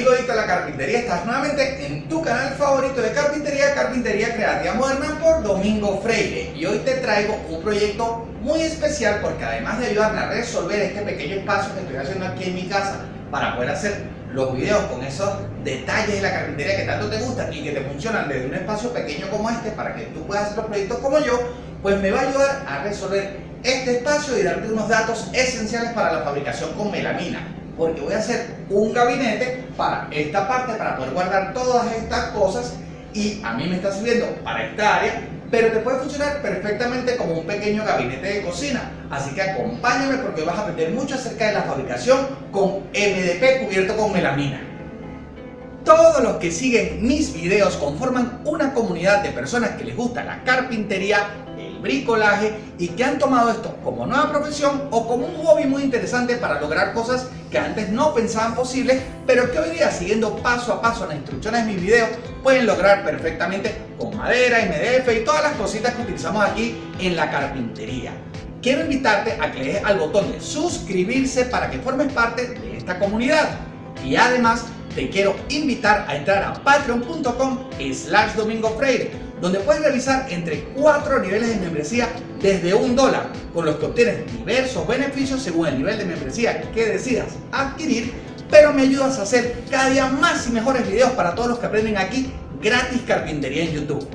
amigo Adicto a la Carpintería, estás nuevamente en tu canal favorito de carpintería, Carpintería Creativa Moderna por Domingo Freire. Y hoy te traigo un proyecto muy especial porque además de ayudarme a resolver este pequeño espacio que estoy haciendo aquí en mi casa para poder hacer los videos con esos detalles de la carpintería que tanto te gustan y que te funcionan desde un espacio pequeño como este para que tú puedas hacer los proyectos como yo, pues me va a ayudar a resolver este espacio y darte unos datos esenciales para la fabricación con melamina porque voy a hacer un gabinete para esta parte, para poder guardar todas estas cosas y a mí me está sirviendo para esta área, pero te puede funcionar perfectamente como un pequeño gabinete de cocina. Así que acompáñame porque vas a aprender mucho acerca de la fabricación con MDP cubierto con melamina. Todos los que siguen mis videos conforman una comunidad de personas que les gusta la carpintería, bricolaje y que han tomado esto como nueva profesión o como un hobby muy interesante para lograr cosas que antes no pensaban posibles, pero que hoy día siguiendo paso a paso las instrucciones de mis videos pueden lograr perfectamente con madera, MDF y todas las cositas que utilizamos aquí en la carpintería. Quiero invitarte a que le des al botón de suscribirse para que formes parte de esta comunidad y además te quiero invitar a entrar a patreon.com slash domingo freire donde puedes realizar entre cuatro niveles de membresía desde un dólar, con los que obtienes diversos beneficios según el nivel de membresía que decidas adquirir, pero me ayudas a hacer cada día más y mejores videos para todos los que aprenden aquí gratis carpintería en YouTube.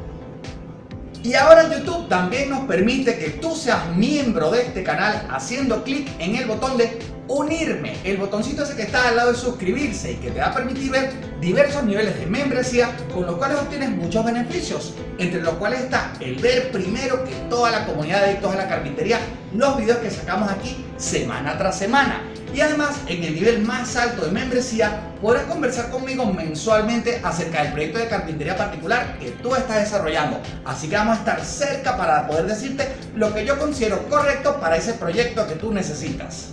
Y ahora YouTube también nos permite que tú seas miembro de este canal haciendo clic en el botón de unirme, el botoncito ese que está al lado de suscribirse y que te va a permitir ver diversos niveles de membresía con los cuales obtienes muchos beneficios, entre los cuales está el ver primero que toda la comunidad de adictos a la carpintería los videos que sacamos aquí semana tras semana. Y además en el nivel más alto de membresía podrás conversar conmigo mensualmente acerca del proyecto de carpintería particular que tú estás desarrollando. Así que vamos a estar cerca para poder decirte lo que yo considero correcto para ese proyecto que tú necesitas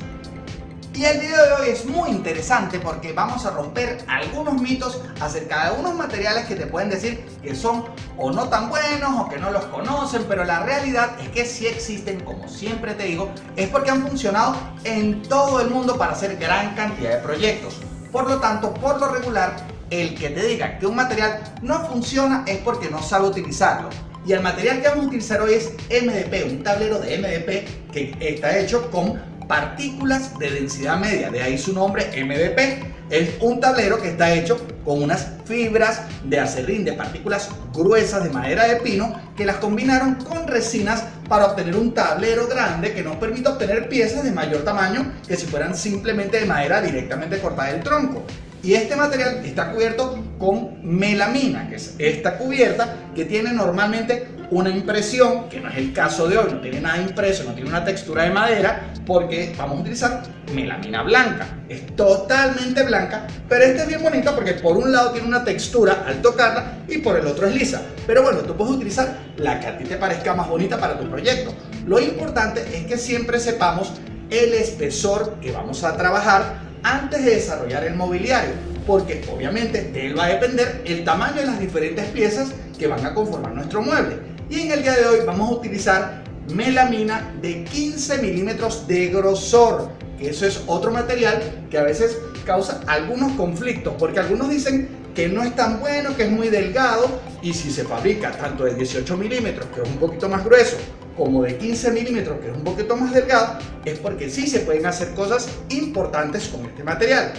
y el video de hoy es muy interesante porque vamos a romper algunos mitos acerca de unos materiales que te pueden decir que son o no tan buenos o que no los conocen, pero la realidad es que sí existen, como siempre te digo, es porque han funcionado en todo el mundo para hacer gran cantidad de proyectos. Por lo tanto, por lo regular, el que te diga que un material no funciona es porque no sabe utilizarlo. Y el material que vamos a utilizar hoy es MDP, un tablero de MDP que está hecho con partículas de densidad media, de ahí su nombre MDP. Es un tablero que está hecho con unas fibras de acerrín de partículas gruesas de madera de pino que las combinaron con resinas para obtener un tablero grande que nos permite obtener piezas de mayor tamaño que si fueran simplemente de madera directamente cortada del tronco. Y este material está cubierto con melamina, que es esta cubierta que tiene normalmente una impresión, que no es el caso de hoy, no tiene nada impreso, no tiene una textura de madera, porque vamos a utilizar melamina blanca. Es totalmente blanca, pero este es bien bonito porque por un lado tiene una textura al tocarla y por el otro es lisa. Pero bueno, tú puedes utilizar la que a ti te parezca más bonita para tu proyecto. Lo importante es que siempre sepamos el espesor que vamos a trabajar antes de desarrollar el mobiliario, porque obviamente de él va a depender el tamaño de las diferentes piezas que van a conformar nuestro mueble. Y en el día de hoy vamos a utilizar melamina de 15 milímetros de grosor, que eso es otro material que a veces causa algunos conflictos, porque algunos dicen que no es tan bueno, que es muy delgado, y si se fabrica tanto de 18 milímetros, que es un poquito más grueso, como de 15 milímetros, que es un poquito más delgado, es porque sí se pueden hacer cosas importantes con este material.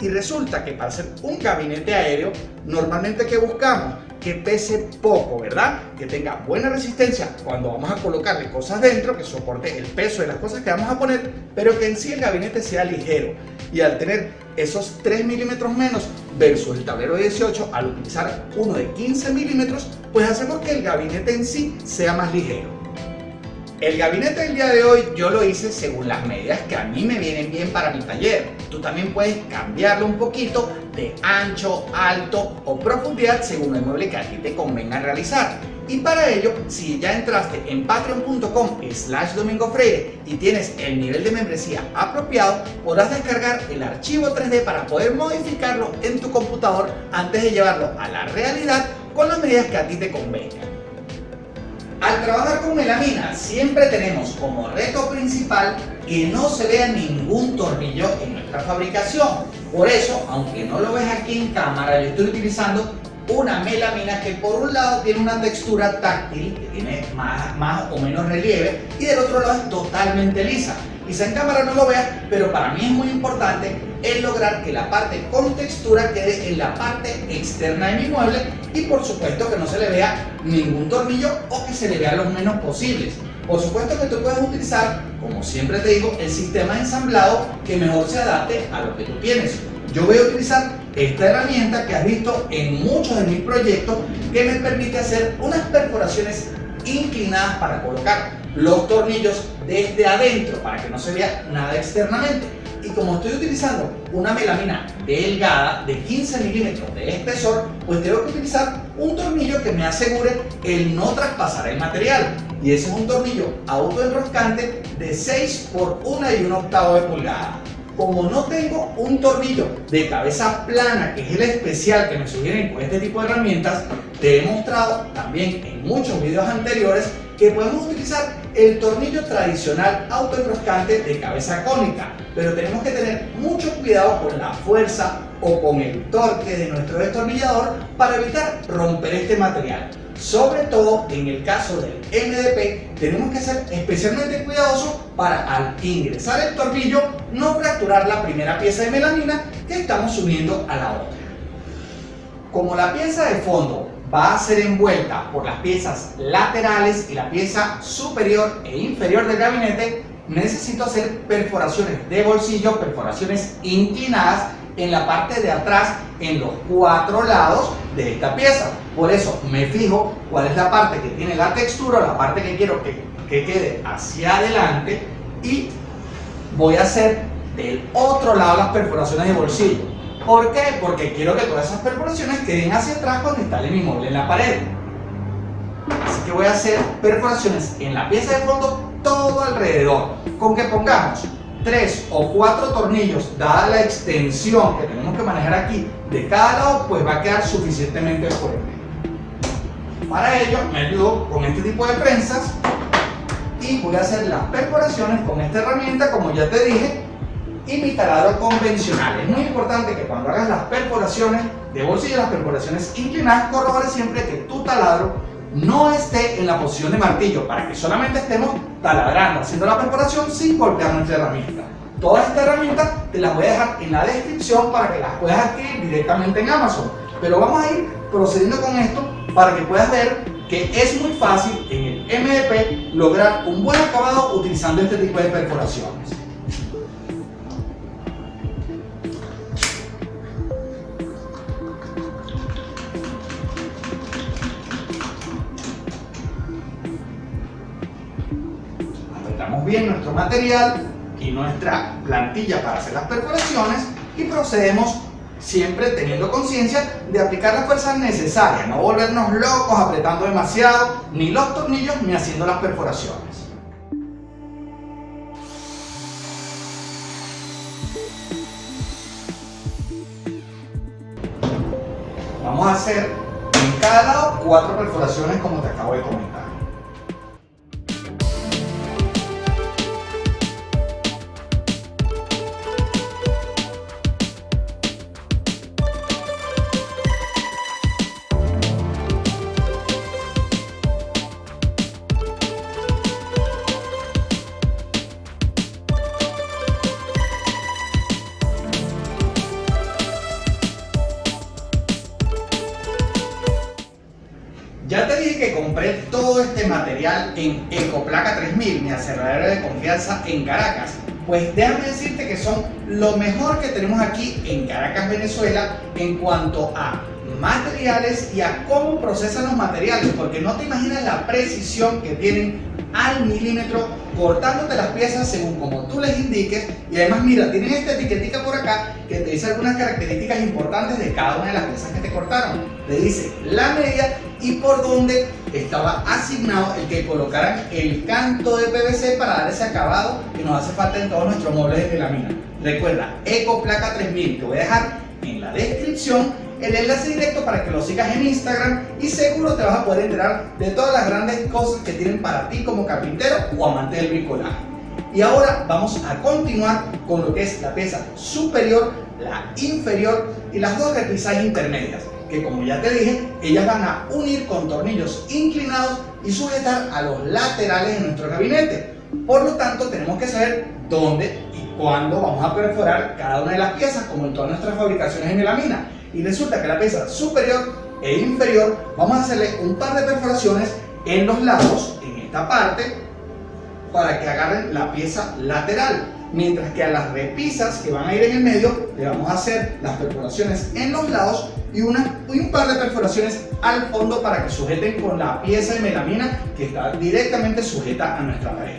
Y resulta que para hacer un gabinete aéreo, normalmente que buscamos que pese poco, ¿verdad? Que tenga buena resistencia cuando vamos a colocarle cosas dentro, que soporte el peso de las cosas que vamos a poner, pero que en sí el gabinete sea ligero. Y al tener esos 3 milímetros menos versus el tablero de 18, al utilizar uno de 15 milímetros, pues hacemos que el gabinete en sí sea más ligero. El gabinete del día de hoy yo lo hice según las medidas que a mí me vienen bien para mi taller. Tú también puedes cambiarlo un poquito de ancho, alto o profundidad según el mueble que a ti te convenga realizar. Y para ello, si ya entraste en patreon.com slash domingo y tienes el nivel de membresía apropiado, podrás descargar el archivo 3D para poder modificarlo en tu computador antes de llevarlo a la realidad con las medidas que a ti te convengan. Al trabajar con melamina siempre tenemos como reto principal que no se vea ningún tornillo en nuestra fabricación. Por eso, aunque no lo ves aquí en cámara, yo estoy utilizando una melamina que por un lado tiene una textura táctil, que tiene más, o menos relieve, y del otro lado es totalmente lisa. Quizá en cámara no lo veas, pero para mí es muy importante el lograr que la parte con textura quede en la parte externa de mi mueble y por supuesto que no se le vea ningún tornillo o que se le vea lo menos posibles. Por supuesto que tú puedes utilizar, como siempre te digo, el sistema ensamblado que mejor se adapte a lo que tú tienes. Yo voy a utilizar esta herramienta que has visto en muchos de mis proyectos que me permite hacer unas perforaciones inclinadas para colocar los tornillos desde adentro para que no se vea nada externamente. Y como estoy utilizando una melamina delgada de 15 milímetros de espesor, pues tengo que utilizar un tornillo que me asegure el no traspasar el material. Y ese es un tornillo autoenroscante de 6 por 1 y 1 octavo de pulgada como no tengo un tornillo de cabeza plana, que es el especial que me sugieren con este tipo de herramientas, te he mostrado también en muchos videos anteriores que podemos utilizar el tornillo tradicional autoenroscante de cabeza cónica, pero tenemos que tener mucho cuidado con la fuerza o con el torque de nuestro destornillador para evitar romper este material. Sobre todo en el caso del MDP, tenemos que ser especialmente cuidadosos para al ingresar el tornillo no fracturar la primera pieza de melamina que estamos uniendo a la otra. Como la pieza de fondo va a ser envuelta por las piezas laterales y la pieza superior e inferior del gabinete, necesito hacer perforaciones de bolsillo, perforaciones inclinadas en la parte de atrás, en los cuatro lados de esta pieza. Por eso me fijo cuál es la parte que tiene la textura, la parte que quiero que, que quede hacia adelante y voy a hacer del otro lado las perforaciones de bolsillo. ¿Por qué? Porque quiero que todas esas perforaciones queden hacia atrás cuando instale mi mueble en la pared. Así que voy a hacer perforaciones en la pieza de fondo todo alrededor. Con que pongamos tres o cuatro tornillos, dada la extensión que tenemos que manejar aquí de cada lado, pues va a quedar suficientemente fuerte. Para ello me ayudo con este tipo de prensas y voy a hacer las perforaciones con esta herramienta, como ya te dije, y mi taladro convencional. Es muy importante que cuando hagas las perforaciones de bolsillo, las perforaciones inclinadas, corrobores siempre que tu taladro no esté en la posición de martillo para que solamente estemos taladrando, haciendo la perforación sin golpear nuestra herramienta. Todas estas herramientas te las voy a dejar en la descripción para que las puedas adquirir directamente en Amazon. Pero vamos a ir procediendo con esto para que puedas ver que es muy fácil en el MDP lograr un buen acabado utilizando este tipo de perforaciones. Bien nuestro material y nuestra plantilla para hacer las perforaciones y procedemos siempre teniendo conciencia de aplicar la fuerza necesaria, no volvernos locos apretando demasiado, ni los tornillos ni haciendo las perforaciones. Vamos a hacer en cada lado cuatro perforaciones como te acabo de comentar. Te dije que compré todo este material en Ecoplaca 3000, mi aserradero de confianza en Caracas. Pues déjame decirte que son lo mejor que tenemos aquí en Caracas, Venezuela, en cuanto a materiales y a cómo procesan los materiales, porque no te imaginas la precisión que tienen al milímetro cortándote las piezas según como tú les indiques y además mira, tienen esta etiquetita por acá que te dice algunas características importantes de cada una de las piezas que te cortaron. Te dice la media y por dónde estaba asignado el que colocaran el canto de PVC para dar ese acabado que nos hace falta en todos nuestros muebles de melamina. Recuerda, Ecoplaca 3000, te voy a dejar en la descripción el enlace directo para que lo sigas en Instagram y seguro te vas a poder enterar de todas las grandes cosas que tienen para ti como carpintero o amante del bricolaje. Y ahora vamos a continuar con lo que es la pieza superior la inferior y las dos repisas intermedias, que como ya te dije, ellas van a unir con tornillos inclinados y sujetar a los laterales de nuestro gabinete. Por lo tanto, tenemos que saber dónde y cuándo vamos a perforar cada una de las piezas, como en todas nuestras fabricaciones en melamina. Y resulta que la pieza superior e inferior, vamos a hacerle un par de perforaciones en los lados, en esta parte, para que agarren la pieza lateral. Mientras que a las repisas que van a ir en el medio, le vamos a hacer las perforaciones en los lados y, una, y un par de perforaciones al fondo para que sujeten con la pieza de melamina que está directamente sujeta a nuestra pared.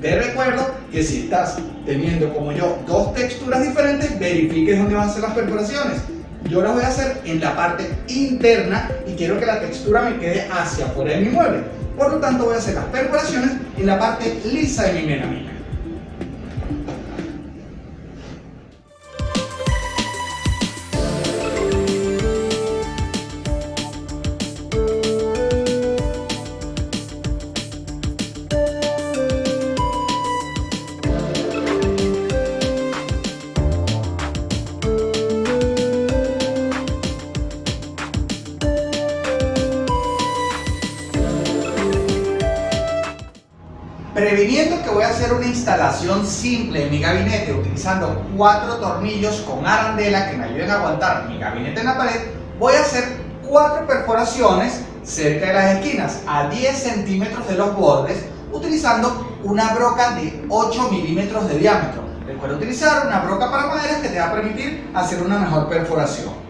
Te recuerdo que si estás teniendo como yo dos texturas diferentes, verifiques dónde vas a hacer las perforaciones. Yo las voy a hacer en la parte interna y quiero que la textura me quede hacia afuera de mi mueble. Por lo tanto voy a hacer las perforaciones en la parte lisa de mi melamina. Previniendo que voy a hacer una instalación simple en mi gabinete utilizando cuatro tornillos con arandela que me ayuden a aguantar mi gabinete en la pared, voy a hacer cuatro perforaciones cerca de las esquinas a 10 centímetros de los bordes utilizando una broca de 8 milímetros de diámetro. Recuerda utilizar una broca para madera que te va a permitir hacer una mejor perforación.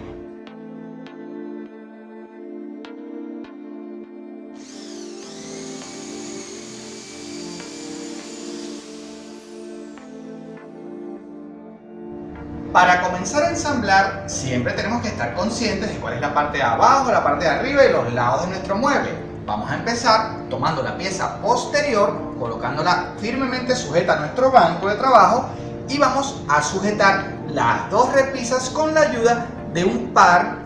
Para comenzar a ensamblar, siempre tenemos que estar conscientes de cuál es la parte de abajo, la parte de arriba y los lados de nuestro mueble. Vamos a empezar tomando la pieza posterior, colocándola firmemente sujeta a nuestro banco de trabajo y vamos a sujetar las dos repisas con la ayuda de un par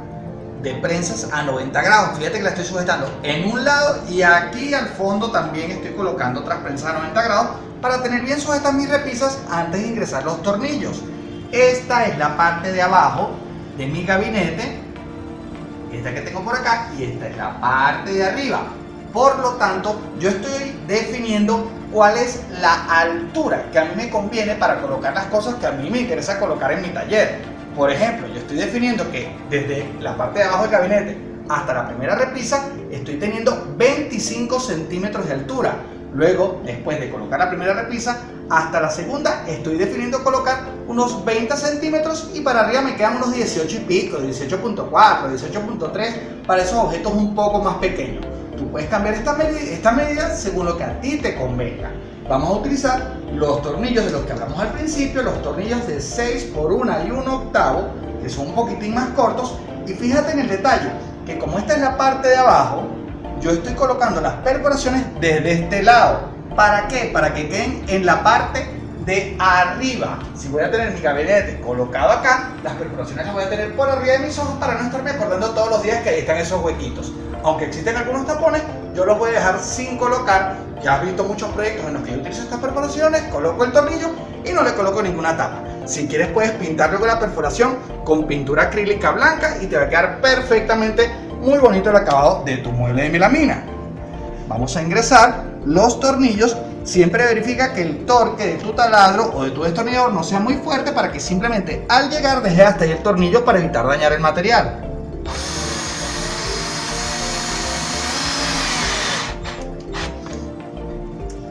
de prensas a 90 grados. Fíjate que la estoy sujetando en un lado y aquí al fondo también estoy colocando otras prensas a 90 grados para tener bien sujetas mis repisas antes de ingresar los tornillos. Esta es la parte de abajo de mi gabinete, esta que tengo por acá, y esta es la parte de arriba. Por lo tanto, yo estoy definiendo cuál es la altura que a mí me conviene para colocar las cosas que a mí me interesa colocar en mi taller. Por ejemplo, yo estoy definiendo que desde la parte de abajo del gabinete hasta la primera repisa estoy teniendo 25 centímetros de altura. Luego, después de colocar la primera repisa, hasta la segunda estoy definiendo colocar unos 20 centímetros y para arriba me quedan unos 18 y pico, 18.4, 18.3 para esos objetos un poco más pequeños. Tú puedes cambiar esta medida, según lo que a ti te convenga. Vamos a utilizar los tornillos de los que hablamos al principio, los tornillos de 6 por 1 y 1 octavo, que son un poquitín más cortos. Y fíjate en el detalle, que como esta es la parte de abajo, yo estoy colocando las perforaciones desde este lado. ¿Para qué? Para que queden en la parte de arriba. Si voy a tener mi gabinete colocado acá, las perforaciones las voy a tener por arriba de mis ojos para no estarme acordando todos los días que ahí están esos huequitos. Aunque existen algunos tapones, yo los voy a dejar sin colocar. Ya has visto muchos proyectos en los que yo utilizo estas perforaciones, coloco el tornillo y no le coloco ninguna tapa. Si quieres puedes pintar luego la perforación con pintura acrílica blanca y te va a quedar perfectamente muy bonito el acabado de tu mueble de melamina. Vamos a ingresar los tornillos. Siempre verifica que el torque de tu taladro o de tu destornillador no sea muy fuerte para que simplemente al llegar deje hasta ahí el tornillo para evitar dañar el material.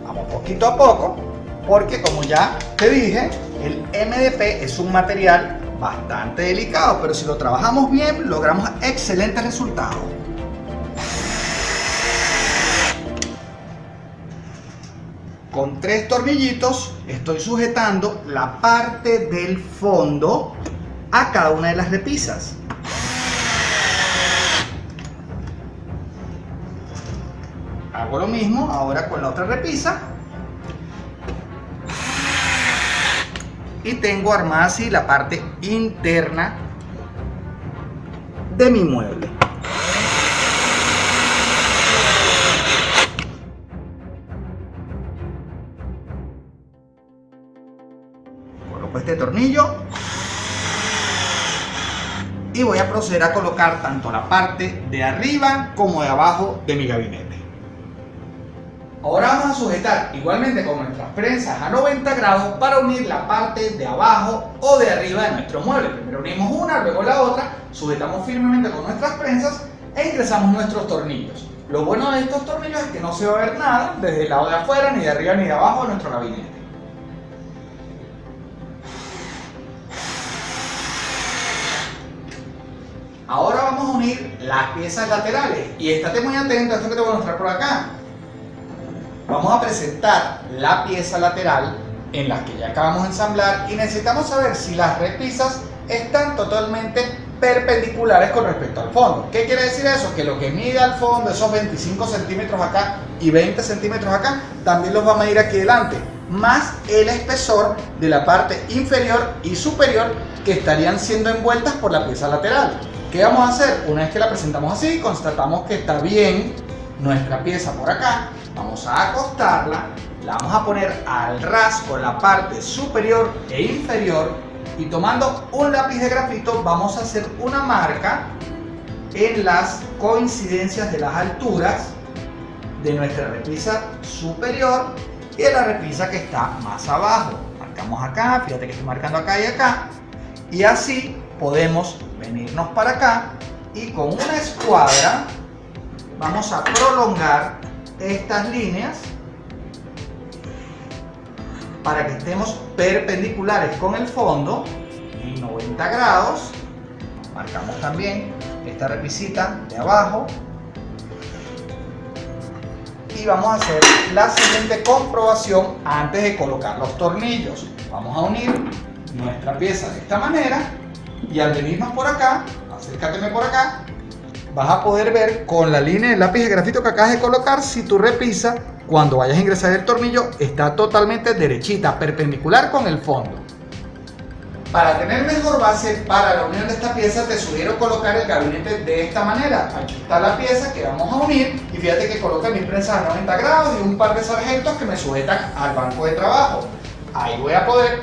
Vamos poquito a poco porque como ya te dije, el MDP es un material bastante delicado, pero si lo trabajamos bien, logramos excelentes resultados. Con tres tornillitos estoy sujetando la parte del fondo a cada una de las repisas. Hago lo mismo ahora con la otra repisa y tengo armada así la parte interna de mi mueble. Y voy a proceder a colocar tanto la parte de arriba como de abajo de mi gabinete. Ahora vamos a sujetar igualmente con nuestras prensas a 90 grados para unir la parte de abajo o de arriba de nuestro mueble. Primero unimos una, luego la otra, sujetamos firmemente con nuestras prensas e ingresamos nuestros tornillos. Lo bueno de estos tornillos es que no se va a ver nada desde el lado de afuera, ni de arriba ni de abajo de nuestro gabinete. Ahora vamos a unir las piezas laterales y estate muy atento a esto que te voy a mostrar por acá. Vamos a presentar la pieza lateral en la que ya acabamos de ensamblar y necesitamos saber si las repisas están totalmente perpendiculares con respecto al fondo. ¿Qué quiere decir eso? Que lo que mide al fondo, esos 25 centímetros acá y 20 centímetros acá, también los va a medir aquí delante, más el espesor de la parte inferior y superior que estarían siendo envueltas por la pieza lateral. ¿Qué vamos a hacer? Una vez que la presentamos así, constatamos que está bien nuestra pieza por acá, vamos a acostarla, la vamos a poner al ras con la parte superior e inferior y tomando un lápiz de grafito vamos a hacer una marca en las coincidencias de las alturas de nuestra repisa superior y de la repisa que está más abajo. Marcamos acá, fíjate que estoy marcando acá y acá y así podemos venirnos para acá y con una escuadra vamos a prolongar estas líneas para que estemos perpendiculares con el fondo en 90 grados. Marcamos también esta repisita de abajo. Y vamos a hacer la siguiente comprobación antes de colocar los tornillos. Vamos a unir nuestra pieza de esta manera y al venirnos por acá, acércateme por acá, vas a poder ver con la línea del lápiz de grafito que acabas de colocar si tu repisa cuando vayas a ingresar el tornillo está totalmente derechita, perpendicular con el fondo. Para tener mejor base para la unión de esta pieza te sugiero colocar el gabinete de esta manera. Aquí está la pieza que vamos a unir y fíjate que coloca mis prensas a 90 grados y un par de sargentos que me sujetan al banco de trabajo. Ahí voy a poder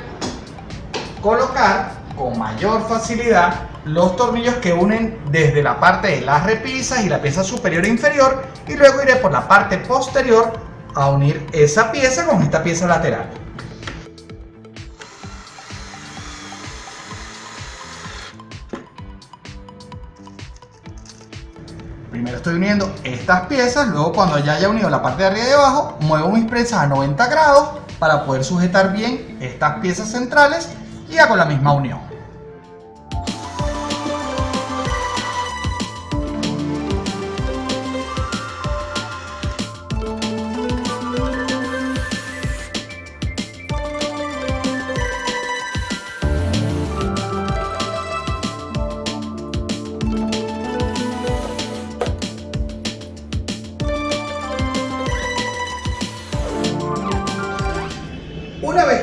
colocar con mayor facilidad los tornillos que unen desde la parte de las repisas y la pieza superior e inferior y luego iré por la parte posterior a unir esa pieza con esta pieza lateral. Primero estoy uniendo estas piezas, luego cuando ya haya unido la parte de arriba y de abajo, muevo mis prensas a 90 grados para poder sujetar bien estas piezas centrales y hago la misma unión.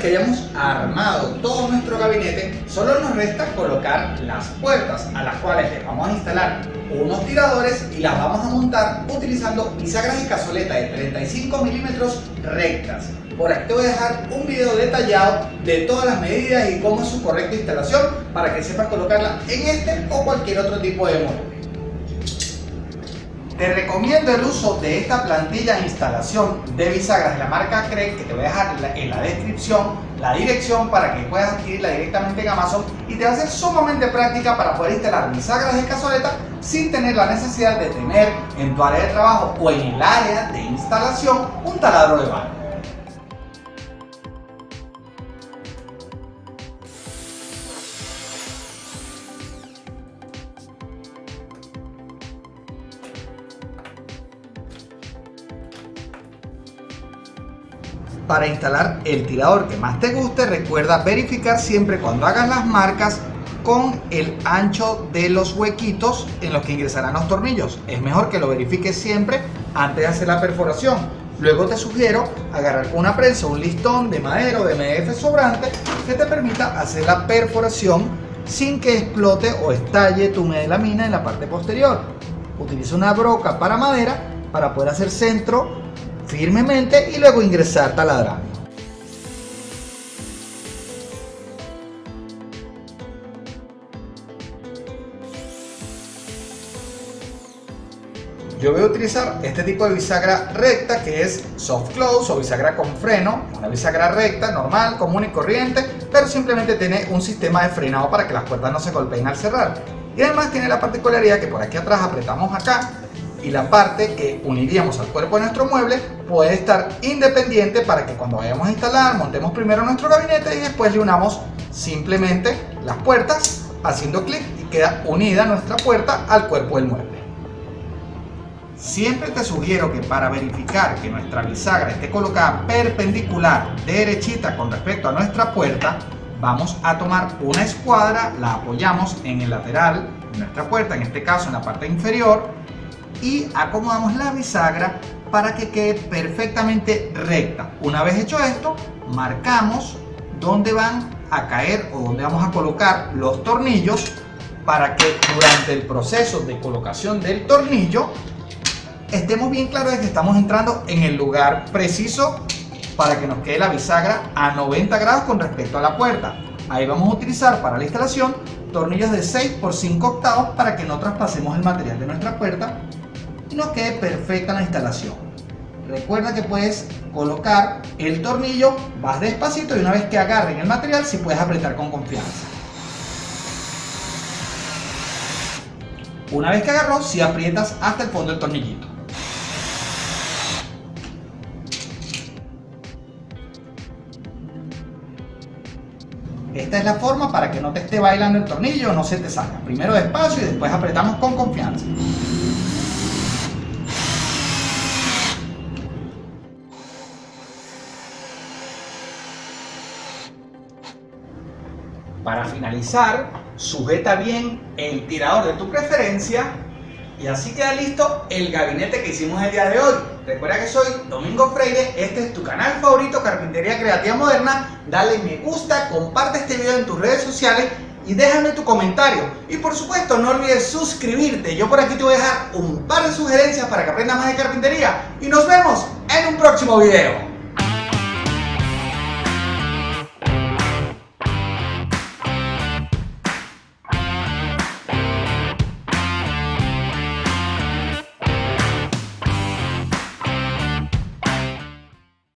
Que hayamos armado todo nuestro gabinete, solo nos resta colocar las puertas a las cuales le vamos a instalar unos tiradores y las vamos a montar utilizando bisagras y cazoleta de 35 milímetros rectas. Por aquí te voy a dejar un video detallado de todas las medidas y cómo es su correcta instalación para que sepas colocarla en este o cualquier otro tipo de mueble. Te recomiendo el uso de esta plantilla de instalación de bisagras de la marca CREC que te voy a dejar en la descripción la dirección para que puedas adquirirla directamente en Amazon y te va a ser sumamente práctica para poder instalar bisagras de cazoleta sin tener la necesidad de tener en tu área de trabajo o en el área de instalación un taladro de mano. Para instalar el tirador que más te guste, recuerda verificar siempre cuando hagas las marcas con el ancho de los huequitos en los que ingresarán los tornillos. Es mejor que lo verifiques siempre antes de hacer la perforación. Luego te sugiero agarrar una prensa, un listón de madera o de MDF sobrante que te permita hacer la perforación sin que explote o estalle tu medelamina en la parte posterior. Utiliza una broca para madera para poder hacer centro firmemente y luego ingresar taladrando. Yo voy a utilizar este tipo de bisagra recta que es soft close o bisagra con freno, una bisagra recta, normal, común y corriente, pero simplemente tiene un sistema de frenado para que las puertas no se golpeen al cerrar. Y además tiene la particularidad que por aquí atrás apretamos acá y la parte que uniríamos al cuerpo de nuestro mueble puede estar independiente para que cuando vayamos a instalar montemos primero nuestro gabinete y después le unamos simplemente las puertas haciendo clic y queda unida nuestra puerta al cuerpo del mueble. Siempre te sugiero que para verificar que nuestra bisagra esté colocada perpendicular, derechita con respecto a nuestra puerta, vamos a tomar una escuadra, la apoyamos en el lateral de nuestra puerta, en este caso en la parte inferior, y acomodamos la bisagra para que quede perfectamente recta. Una vez hecho esto, marcamos dónde van a caer o dónde vamos a colocar los tornillos para que durante el proceso de colocación del tornillo estemos bien claros de que estamos entrando en el lugar preciso para que nos quede la bisagra a 90 grados con respecto a la puerta. Ahí vamos a utilizar para la instalación tornillos de 6 por 5 octavos para que no traspasemos el material de nuestra puerta y nos quede perfecta la instalación. Recuerda que puedes colocar el tornillo, vas despacito y una vez que agarren el material, si puedes apretar con confianza. Una vez que agarró, si aprietas hasta el fondo del tornillito. Esta es la forma para que no te esté bailando el tornillo no se te salga. Primero despacio y después apretamos con confianza. Para finalizar, sujeta bien el tirador de tu preferencia y así queda listo el gabinete que hicimos el día de hoy. Recuerda que soy Domingo Freire, este es tu canal favorito Carpintería Creativa Moderna. Dale me gusta, comparte este video en tus redes sociales y déjame tu comentario. Y por supuesto no olvides suscribirte. Yo por aquí te voy a dejar un par de sugerencias para que aprendas más de carpintería. Y nos vemos en un próximo video.